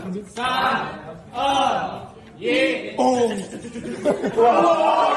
3, 2, 1. 오!